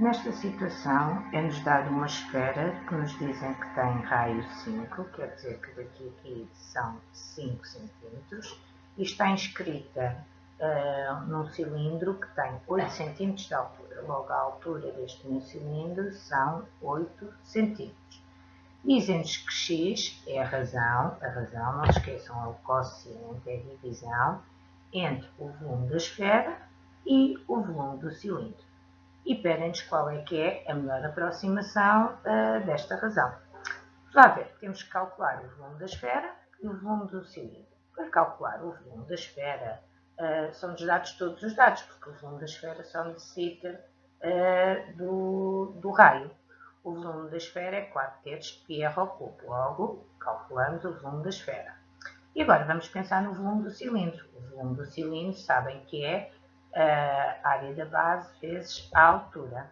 Nesta situação, é-nos dada uma esfera que nos dizem que tem raio 5, quer dizer que daqui a aqui são 5 cm, e está inscrita uh, num cilindro que tem 8 cm de altura. Logo, a altura deste meu cilindro são 8 cm. Dizem-nos que x é a razão, a razão, não esqueçam, é o quociente, é a divisão entre o volume da esfera e o volume do cilindro. E pedem-nos qual é que é a melhor aproximação uh, desta razão. Vá ver, temos que calcular o volume da esfera e o volume do cilindro. Para calcular o volume da esfera, uh, são-nos dados todos os dados, porque o volume da esfera só necessita uh, do, do raio. O volume da esfera é 4 terços de πr ao cubo. Logo, calculamos o volume da esfera. E agora vamos pensar no volume do cilindro. O volume do cilindro sabem que é a área da base vezes a altura.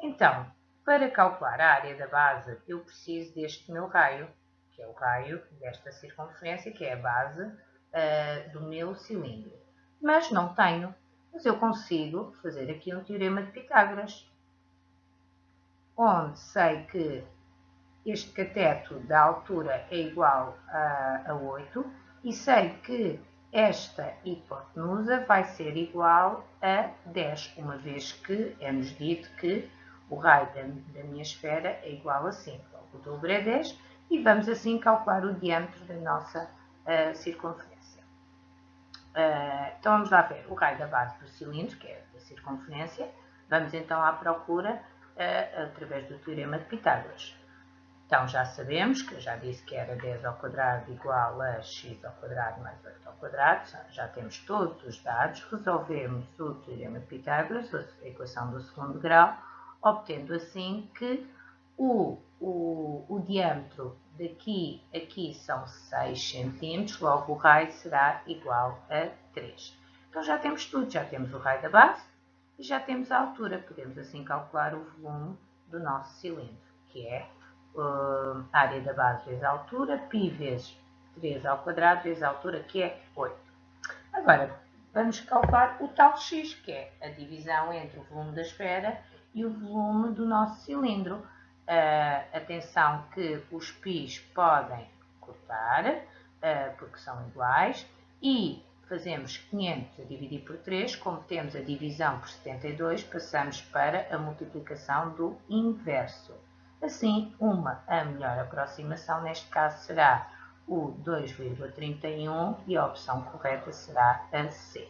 Então, para calcular a área da base, eu preciso deste meu raio, que é o raio desta circunferência, que é a base uh, do meu cilindro. Mas não tenho. Mas eu consigo fazer aqui um teorema de Pitágoras onde sei que este cateto da altura é igual a, a 8 e sei que esta hipotenusa vai ser igual a 10, uma vez que é-nos dito que o raio da, da, minha esfera é igual a 5. O dobro é 10 e vamos assim calcular o diâmetro da nossa uh, circunferência. Uh, então vamos lá ver o raio da base do cilindro, que é a circunferência. Vamos então à procura através do Teorema de Pitágoras. Então, já sabemos, que eu já disse que era 10 ao quadrado igual a x ao quadrado mais 8 ao quadrado, já temos todos os dados, resolvemos o Teorema de Pitágoras, a equação do segundo grau, obtendo assim que o, o, o diâmetro daqui aqui são 6 cm, logo o raio será igual a 3. Então já temos tudo, já temos o raio da base, e já temos a altura, podemos assim calcular o volume do nosso cilindro, que é uh, área da base vezes a altura, π vezes 3 ao quadrado vezes a altura, que é 8. Agora, vamos calcular o tal x, que é a divisão entre o volume da esfera e o volume do nosso cilindro. Uh, atenção que os π's podem cortar, uh, porque são iguais, e fazemos 500 a dividir por 3, como temos a divisão por 72, passamos para a multiplicação do inverso. Assim, uma, a melhor aproximação, neste caso será o 2,31 e a opção correta será a C.